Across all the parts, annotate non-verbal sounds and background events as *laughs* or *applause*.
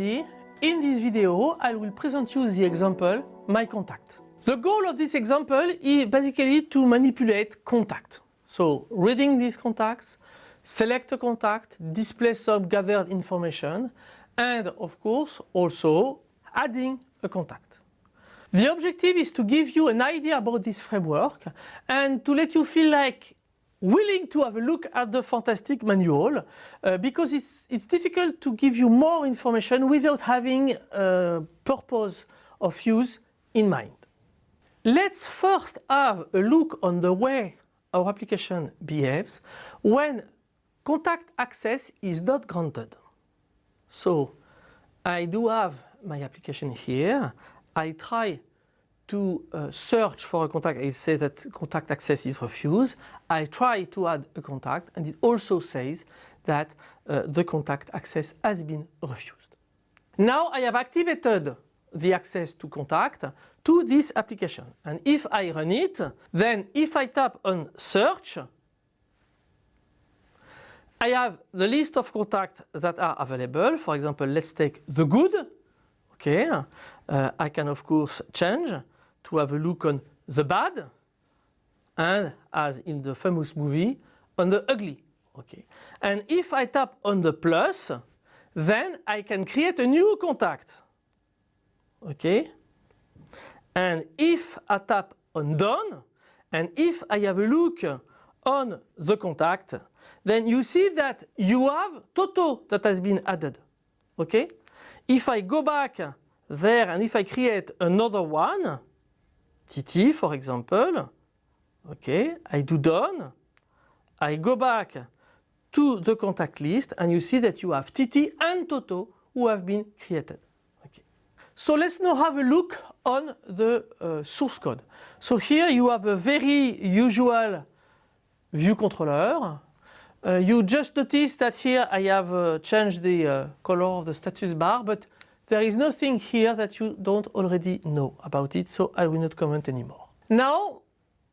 in this video I will present you the example my contact. The goal of this example is basically to manipulate contact. So reading these contacts, select a contact, display some gathered information and of course also adding a contact. The objective is to give you an idea about this framework and to let you feel like willing to have a look at the fantastic manual uh, because it's, it's difficult to give you more information without having a purpose of use in mind. Let's first have a look on the way our application behaves when contact access is not granted. So I do have my application here. I try to uh, search for a contact, it says that contact access is refused. I try to add a contact and it also says that uh, the contact access has been refused. Now I have activated the access to contact to this application and if I run it then if I tap on search I have the list of contacts that are available for example let's take the good okay uh, I can of course change to have a look on the bad and as in the famous movie on the ugly. Okay. And if I tap on the plus then I can create a new contact. Okay. And if I tap on done and if I have a look on the contact then you see that you have Toto that has been added. Okay. If I go back there and if I create another one TT for example, okay, I do done, I go back to the contact list and you see that you have TT and Toto who have been created. Okay. So let's now have a look on the uh, source code. So here you have a very usual view controller. Uh, you just notice that here I have uh, changed the uh, color of the status bar but there is nothing here that you don't already know about it, so I will not comment anymore. Now,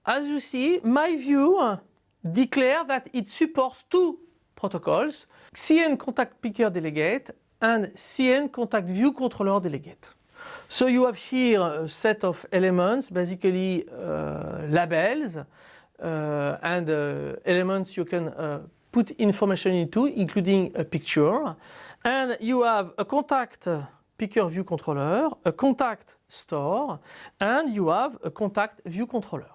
as you see, my view declare that it supports two protocols, CN Contact Picker Delegate and CN Contact View Controller Delegate. So you have here a set of elements, basically uh, labels uh, and uh, elements you can uh, put information into, including a picture. And you have a contact picker view controller, a contact store, and you have a contact view controller.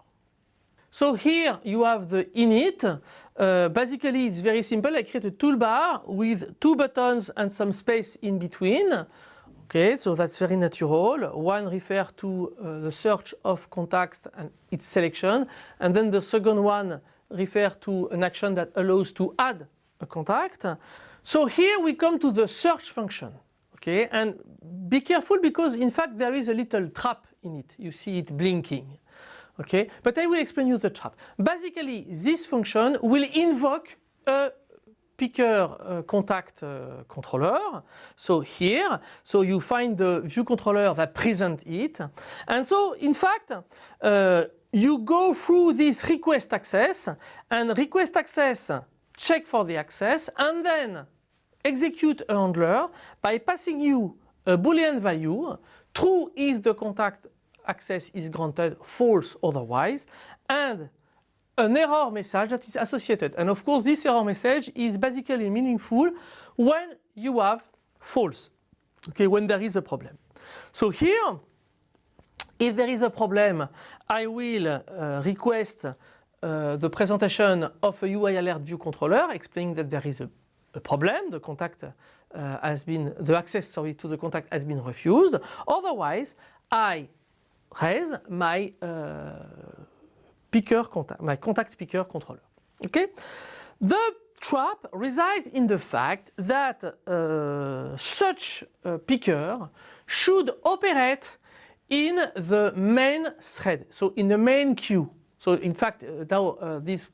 So here you have the init. Uh, basically it's very simple. I create a toolbar with two buttons and some space in between. Okay, so that's very natural. One refers to uh, the search of contacts and its selection. And then the second one refers to an action that allows to add a contact. So here we come to the search function. Okay, and be careful because in fact there is a little trap in it. You see it blinking. Okay, but I will explain you the trap. Basically, this function will invoke a picker uh, contact uh, controller. So here, so you find the view controller that present it. And so in fact, uh, you go through this request access and request access check for the access and then execute a handler by passing you a boolean value, true if the contact access is granted, false otherwise, and an error message that is associated. And of course this error message is basically meaningful when you have false, okay, when there is a problem. So here, if there is a problem, I will uh, request uh, the presentation of a UI alert view controller explaining that there is a a problem, the contact uh, has been, the access sorry, to the contact has been refused. Otherwise, I raise my uh, picker contact, my contact picker controller. Okay? The trap resides in the fact that uh, such a picker should operate in the main thread, so in the main queue. So in fact, uh, now uh, this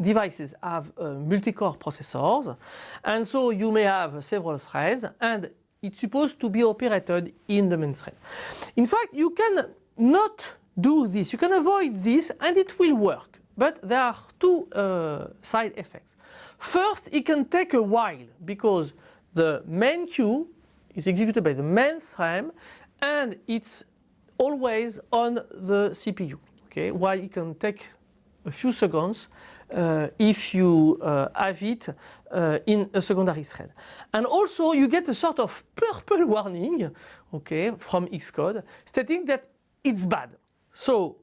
devices have uh, multi-core processors and so you may have several threads and it's supposed to be operated in the main thread. In fact you can not do this, you can avoid this and it will work but there are two uh, side effects. First it can take a while because the main queue is executed by the main thread and it's always on the CPU. Okay, while it can take a few seconds if you uh, have it uh, in a secondary thread. And also you get a sort of purple *laughs* warning okay, from Xcode stating that it's bad. So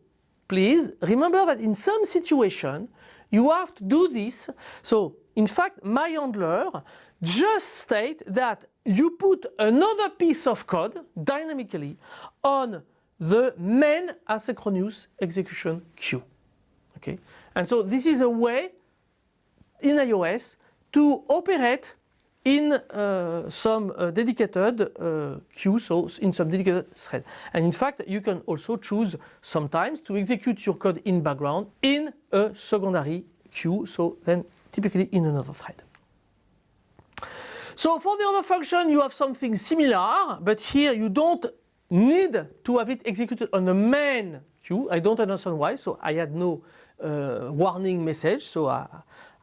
please remember that in some situation you have to do this. So in fact my handler just state that you put another piece of code dynamically on the main asynchronous execution queue. Okay? And so this is a way in iOS to operate in uh, some uh, dedicated uh, queue, so in some dedicated thread. And in fact, you can also choose sometimes to execute your code in background in a secondary queue, so then typically in another thread. So for the other function, you have something similar, but here you don't need to have it executed on the main queue. I don't understand why, so I had no uh, warning message. So I,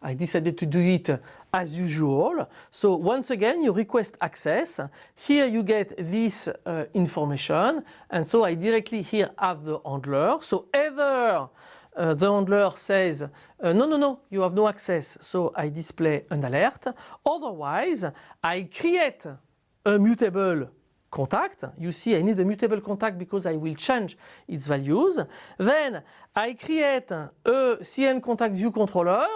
I decided to do it as usual. So once again, you request access. Here you get this uh, information. And so I directly here have the handler. So either uh, the handler says, uh, no, no, no, you have no access. So I display an alert. Otherwise, I create a mutable contact. You see I need a mutable contact because I will change its values. Then I create a CN contact view controller.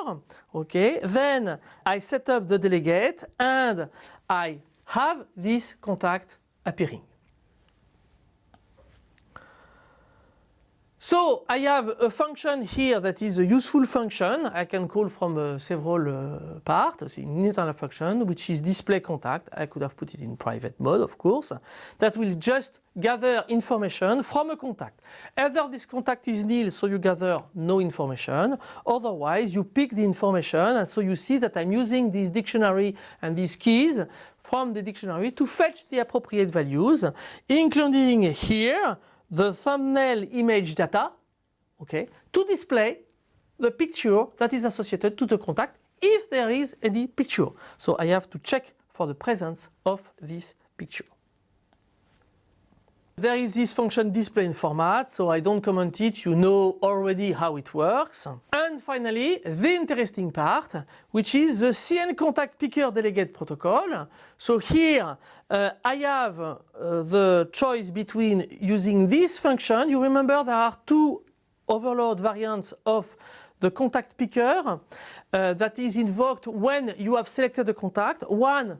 Okay. Then I set up the delegate and I have this contact appearing. So I have a function here that is a useful function. I can call from uh, several uh, parts, an internal function which is display contact, I could have put it in private mode of course, that will just gather information from a contact. Either this contact is nil so you gather no information, otherwise you pick the information and so you see that I'm using this dictionary and these keys from the dictionary to fetch the appropriate values including here the thumbnail image data okay, to display the picture that is associated to the contact if there is any picture. So I have to check for the presence of this picture. There is this function display in format, so I don't comment it, you know already how it works. And finally, the interesting part, which is the CN contact picker delegate protocol. So here uh, I have uh, the choice between using this function. You remember there are two overload variants of the contact picker uh, that is invoked when you have selected a contact. One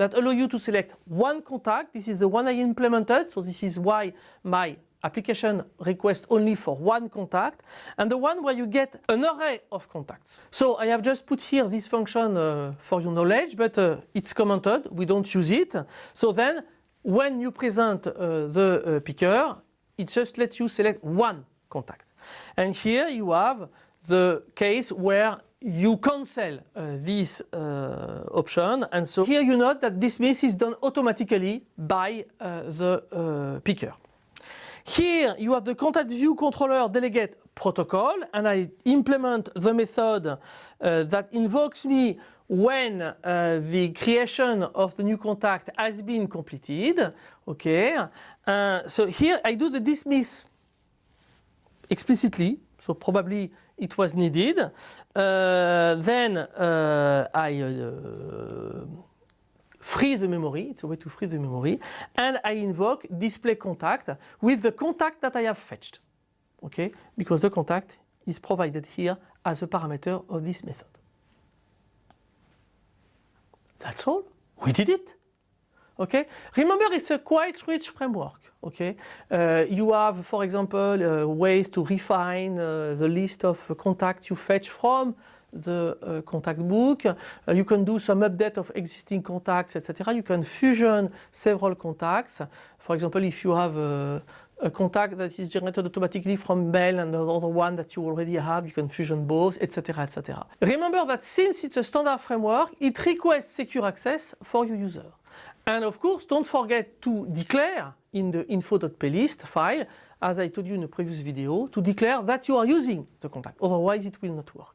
that allow you to select one contact. This is the one I implemented, so this is why my application requests only for one contact and the one where you get an array of contacts. So I have just put here this function uh, for your knowledge but uh, it's commented, we don't use it. So then when you present uh, the uh, picker it just lets you select one contact. And here you have the case where you cancel uh, this uh, option and so here you note that dismiss is done automatically by uh, the uh, picker. Here you have the contact view controller delegate protocol and I implement the method uh, that invokes me when uh, the creation of the new contact has been completed. Okay, so here I do the dismiss explicitly so probably it was needed. Uh, then uh, I uh, free the memory, it's a way to free the memory, and I invoke display contact with the contact that I have fetched, okay, because the contact is provided here as a parameter of this method. That's all, we did it. Okay, remember it's a quite rich framework. Okay, uh, you have, for example, uh, ways to refine uh, the list of contacts you fetch from the uh, contact book. You can do some update of existing contacts, etc. You can fusion several contacts. For example, if you have a, a contact that is generated automatically from mail and another one that you already have, you can fusion both, etc. etc. Remember that since it's a standard framework, it requests secure access for your user. And of course, don't forget to declare in the info.plist file, as I told you in a previous video, to declare that you are using the contact. Otherwise, it will not work.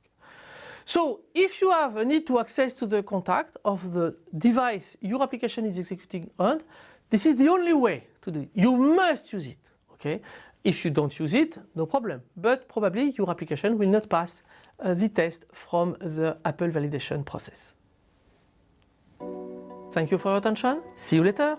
So if you have a need to access to the contact of the device your application is executing on, this is the only way to do it. You must use it. Okay? If you don't use it, no problem. But probably your application will not pass uh, the test from the Apple validation process. Thank you for your attention. See you later.